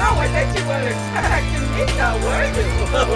know what that you were expecting me, now were you?